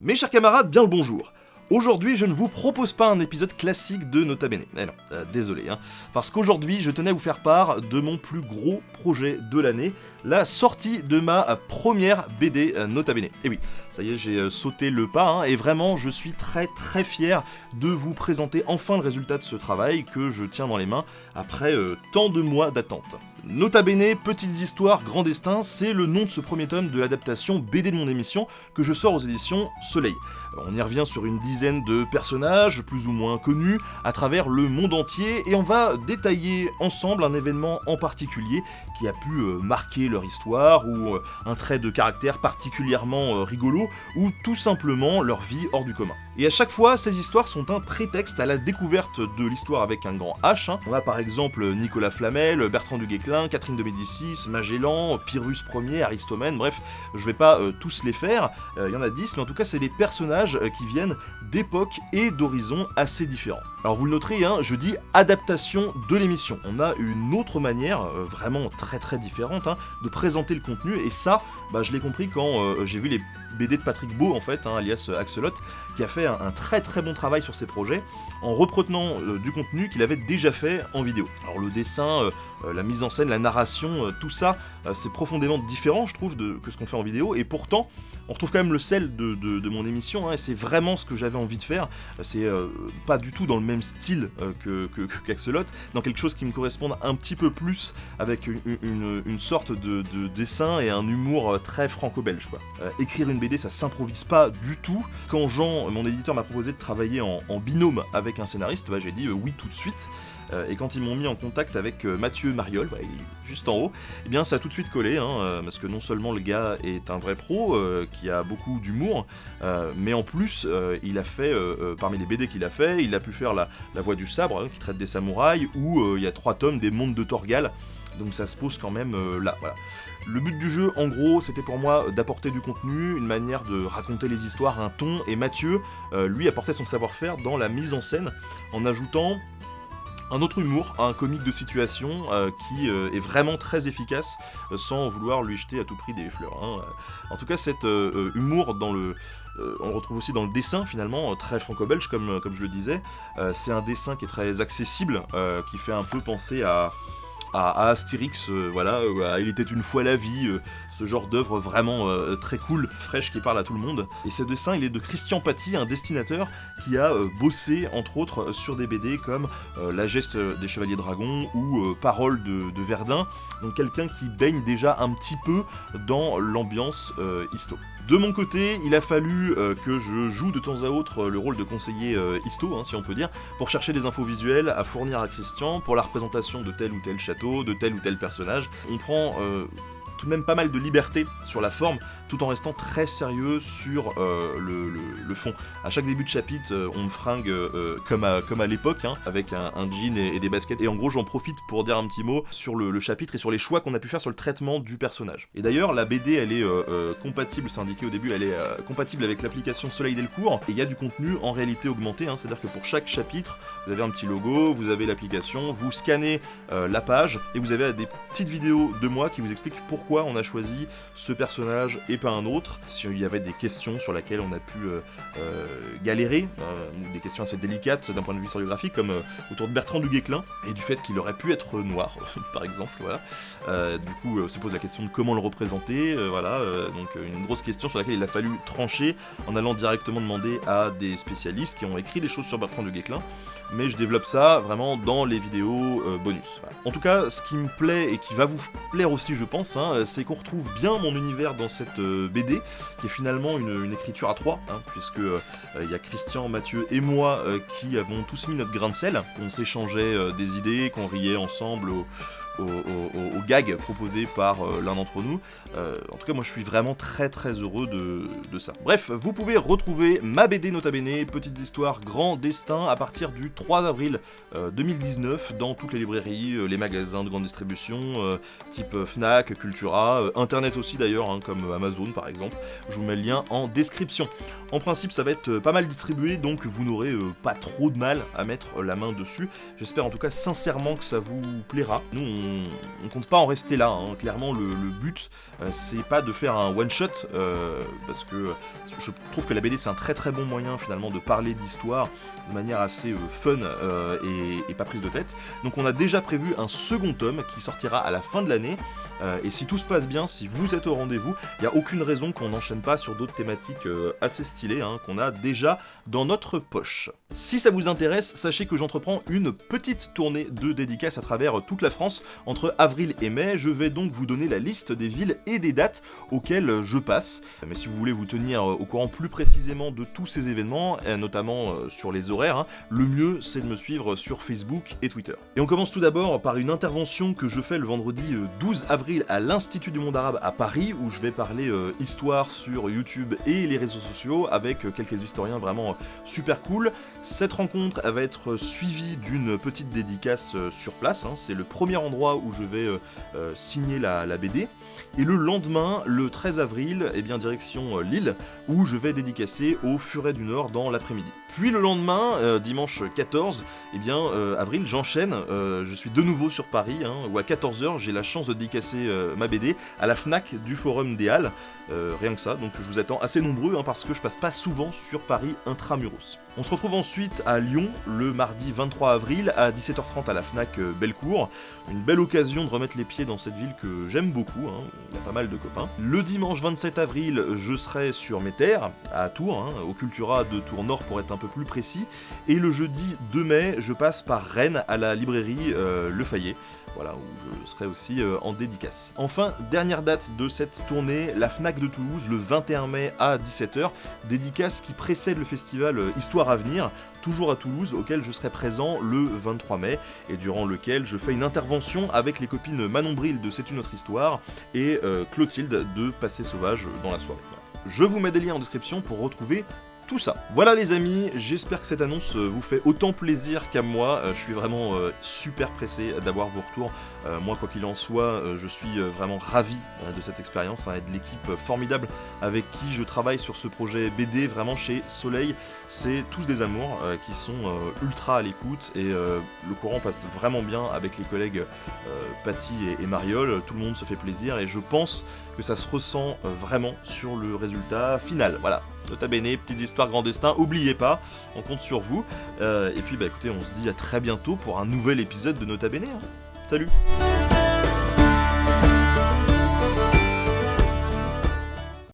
Mes chers camarades, bien le bonjour Aujourd'hui, je ne vous propose pas un épisode classique de Nota Bene. Eh non, euh, désolé, hein. Parce qu'aujourd'hui, je tenais à vous faire part de mon plus gros projet de l'année, la sortie de ma première BD euh, Nota Bene. Et oui, ça y est, j'ai euh, sauté le pas, hein, et vraiment, je suis très très fier de vous présenter enfin le résultat de ce travail que je tiens dans les mains après tant de mois d'attente. Nota Bene, Petites Histoires, Grand Destin, c'est le nom de ce premier tome de l'adaptation BD de mon émission que je sors aux éditions Soleil. On y revient sur une dizaine de personnages, plus ou moins connus, à travers le monde entier, et on va détailler ensemble un événement en particulier qui a pu euh, marquer leur histoire, ou euh, un trait de caractère particulièrement euh, rigolo, ou tout simplement leur vie hors du commun. Et à chaque fois, ces histoires sont un prétexte à la découverte de l'histoire avec un grand H. Hein. On a par exemple Nicolas Flamel, Bertrand du Guesclin, Catherine de Médicis, Magellan, Pyrrhus Ier, Aristomène, bref, je vais pas tous les faire, il y en a 10, mais en tout cas c'est des personnages qui viennent d'époques et d'horizons assez différents. Alors vous le noterez, hein, je dis adaptation de l'émission. On a une autre manière, euh, vraiment très très différente, hein, de présenter le contenu, et ça, bah, je l'ai compris quand euh, j'ai vu les BD de Patrick Beau, en fait, alias Axelot, qui a fait un, très très bon travail sur ses projets, en reprenant euh, du contenu qu'il avait déjà fait en vidéo. Alors le dessin, la mise en scène, la narration, tout ça, c'est profondément différent, je trouve, de, que ce qu'on fait en vidéo, et pourtant, on retrouve quand même le sel de, mon émission, et c'est vraiment ce que j'avais envie de faire. C'est pas du tout dans le même style euh, que qu'Axolot, dans quelque chose qui me corresponde un petit peu plus avec une, sorte de, dessin et un humour euh, très franco-belge. Euh, écrire une BD, ça s'improvise pas du tout. Quand Jean, mon éditeur, m'a proposé de travailler en, binôme avec un scénariste, bah, j'ai dit oui tout de suite. et quand ils m'ont mis en contact avec Mathieu Mariol, juste en haut, eh bien ça a tout de suite collé, hein, parce que non seulement le gars est un vrai pro, qui a beaucoup d'humour, mais en plus il a fait, parmi les BD qu'il a fait, il a pu faire la, voix du sabre, hein, qui traite des samouraïs, ou euh, il y a trois tomes des mondes de Torgal, donc ça se pose quand même euh, là, voilà. Le but du jeu, en gros, c'était pour moi d'apporter du contenu, une manière de raconter les histoires, un ton, et Mathieu, euh, lui, apportait son savoir-faire dans la mise en scène, en ajoutant un autre humour, un comique de situation qui est vraiment très efficace sans vouloir lui jeter à tout prix des fleurs. Hein. En tout cas, cet humour dans le, euh, on le retrouve aussi dans le dessin finalement, euh, très franco-belge euh, comme je le disais. c'est un dessin qui est très accessible, qui fait un peu penser à, à, Astérix, voilà, Il était une fois la vie, ce genre d'œuvre vraiment très cool, fraîche, qui parle à tout le monde. Et ce dessin, il est de Christian Paty, un dessinateur qui a bossé, entre autres, sur des BD comme La geste des Chevaliers Dragons ou Parole de, de, Verdun, donc quelqu'un qui baigne déjà un petit peu dans l'ambiance histo. De mon côté, il a fallu euh, que je joue de temps à autre euh, le rôle de conseiller euh, histo, hein, si on peut dire, pour chercher des infos visuelles à fournir à Christian pour la représentation de tel ou tel château, de tel ou tel personnage. On prend tout de même pas mal de liberté sur la forme, tout en restant très sérieux sur euh, le, fond. À chaque début de chapitre, euh, on me fringue euh, comme à, comme à l'époque, hein, avec un, jean et, des baskets. Et en gros, j'en profite pour dire un petit mot sur le, chapitre et sur les choix qu'on a pu faire sur le traitement du personnage. Et d'ailleurs, la BD, elle est compatible, c'est indiqué au début, elle est compatible avec l'application Soleil Delcourt. Et il y a du contenu en réalité augmenté, hein, c'est-à-dire que pour chaque chapitre, vous avez un petit logo, vous avez l'application, vous scannez la page, et vous avez des petites vidéos de moi qui vous expliquent pourquoi on a choisi ce personnage et pas un autre, s'il y avait des questions sur lesquelles on a pu euh, euh, galérer, euh, des questions assez délicates d'un point de vue historiographique, comme autour de Bertrand du Guesclin, et du fait qu'il aurait pu être noir, par exemple, voilà. du coup, se pose la question de comment le représenter, voilà, donc une grosse question sur laquelle il a fallu trancher en allant directement demander à des spécialistes qui ont écrit des choses sur Bertrand du Guesclin, mais je développe ça vraiment dans les vidéos bonus. En tout cas, ce qui me plaît et qui va vous plaire aussi, je pense, hein, euh, c'est qu'on retrouve bien mon univers dans cette euh, BD, qui est finalement une, écriture à trois, hein, puisque euh, il y a Christian, Mathieu et moi qui avons tous mis notre grain de sel, on s'échangeait des idées, qu'on riait ensemble aux, gags proposés par euh, l'un d'entre nous. Euh, en tout cas, moi je suis vraiment très très heureux de, ça. Bref, vous pouvez retrouver ma BD Nota Bene, Petite Histoire, Grand Destin, à partir du 3 avril 2019 euh, dans toutes les librairies, les magasins de grande distribution, type Fnac, Cultura, Internet aussi d'ailleurs, hein, comme Amazon par exemple. Je vous mets le lien en description. En principe, ça va être pas mal distribué, donc vous n'aurez pas trop de mal à mettre la main dessus. J'espère en tout cas sincèrement que ça vous plaira. Nous, on on, compte pas en rester là. Hein. Clairement, le, but, c'est pas de faire un one shot, parce que je trouve que la BD c'est un très très bon moyen finalement de parler d'histoire de manière assez fun et, pas prise de tête. Donc on a déjà prévu un second tome qui sortira à la fin de l'année. Euh, et si tout se passe bien, si vous êtes au rendez-vous, il n'y a aucune raison qu'on n'enchaîne pas sur d'autres thématiques euh, assez stylées hein, qu'on a déjà dans notre poche. Si ça vous intéresse, sachez que j'entreprends une petite tournée de dédicaces à travers toute la France entre avril et mai. Je vais donc vous donner la liste des villes et des dates auxquelles je passe. Mais si vous voulez vous tenir au courant plus précisément de tous ces événements, notamment euh, sur les horaires, hein, le mieux c'est de me suivre sur Facebook et Twitter. Et on commence tout d'abord par une intervention que je fais le vendredi 12 avril à l'Institut du monde arabe à Paris, où je vais parler euh, histoire sur YouTube et les réseaux sociaux avec euh, quelques historiens vraiment euh, super cool. Cette rencontre va être suivie d'une petite dédicace sur place, hein. c'est le premier endroit où je vais signer la, BD. Et le lendemain, le 13 avril, eh bien direction Lille, où je vais dédicacer au Furet du Nord dans l'après-midi. Puis le lendemain, dimanche 14, et eh bien avril, j'enchaîne, je suis de nouveau sur Paris, hein, où à 14h j'ai la chance de dédicacer euh, ma BD à la FNAC du Forum des Halles. Euh, rien que ça, donc je vous attends assez nombreux hein, parce que je passe pas souvent sur Paris intramuros. On se retrouve ensuite à Lyon le mardi 23 avril à 17h30 à la FNAC euh, Bellecour. Une belle occasion de remettre les pieds dans cette ville que j'aime beaucoup, hein. il y a pas mal de copains. Le dimanche 27 avril, je serai sur mes terres, à Tours, hein, au Cultura de Tours Nord pour être un peu plus précis. Et le jeudi 2 mai, je passe par Rennes à la librairie Le Fayet voilà, où je serai aussi euh, en dédicace. Enfin, dernière date de cette tournée, la FNAC de Toulouse, le 21 mai à 17h, dédicace qui précède le festival euh, Histoire à venir, toujours à Toulouse, auquel je serai présent le 23 mai, et durant lequel je fais une intervention avec les copines Manon Bril de C'est une autre histoire, et euh, Clotilde de Passé Sauvage dans la soirée. Je vous mets des liens en description pour retrouver tout ça. Voilà les amis, j'espère que cette annonce euh, vous fait autant plaisir qu'à moi. Euh, je suis vraiment euh, super pressé d'avoir vos retours. moi, quoi qu'il en soit, je suis vraiment ravi de cette expérience hein, et de l'équipe formidable avec qui je travaille sur ce projet BD, vraiment chez Soleil. C'est tous des amours qui sont ultra à l'écoute et le courant passe vraiment bien avec les collègues Patty et, et Mariol. Tout le monde se fait plaisir et je pense que ça se ressent vraiment sur le résultat final. Voilà, Nota bene, petite histoire grand destin, oubliez pas, on compte sur vous. Euh, et puis bah écoutez, on se dit à très bientôt pour un nouvel épisode de Nota bene. Hein. Salut